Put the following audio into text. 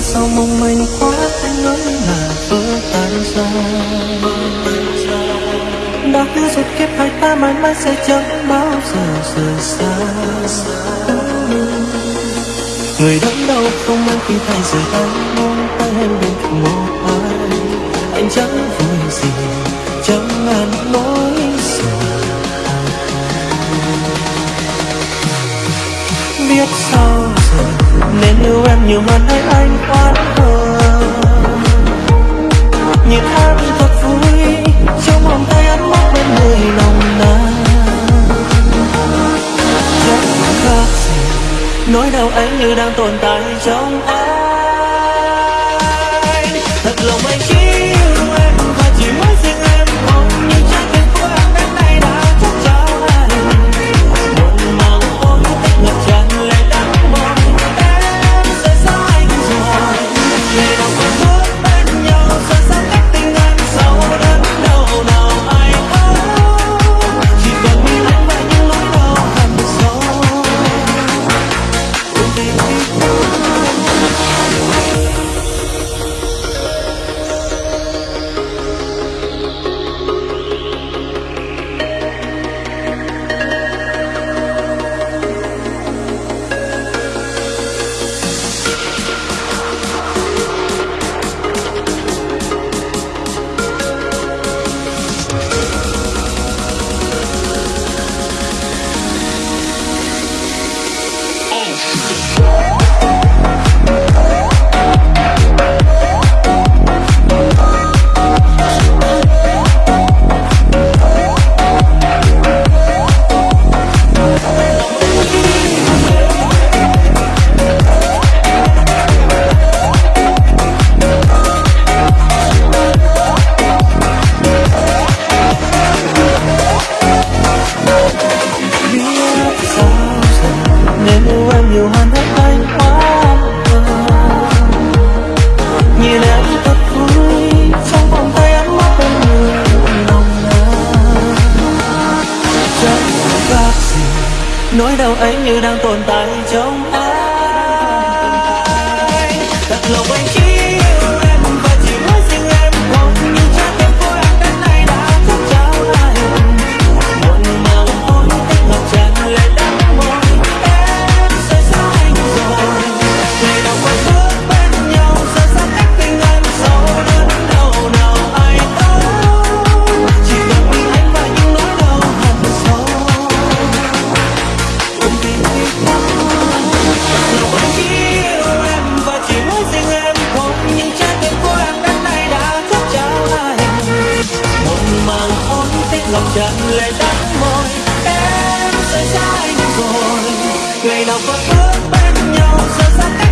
Sao mong manh quá anh nói là vỡ tan ra. Đã hứa rồi kiếp hai ta mãi mãi sẽ chẳng bao giờ rời xa. Người đớn đau không anh khi thay rời anh mong tay em bên cạnh một ai. Anh chẳng vui gì, chẳng ngàn nói gì. biết sao nên yêu em nhiều hơn hay anh oán hờn nhìn em thật vui, trong vòng tay ấm áp bên người nồng nàn chẳng khác gì, nỗi đau anh như đang tồn tại trong anh Em nên yêu em nhiều hơn hết anh quá nhìn em thật vui, trong vòng tay ấm áp bên người lòng nàn chẳng có gì, nỗi đau ấy như đang tồn tại trong ngày nào qua bước bên nhau giờ xa cách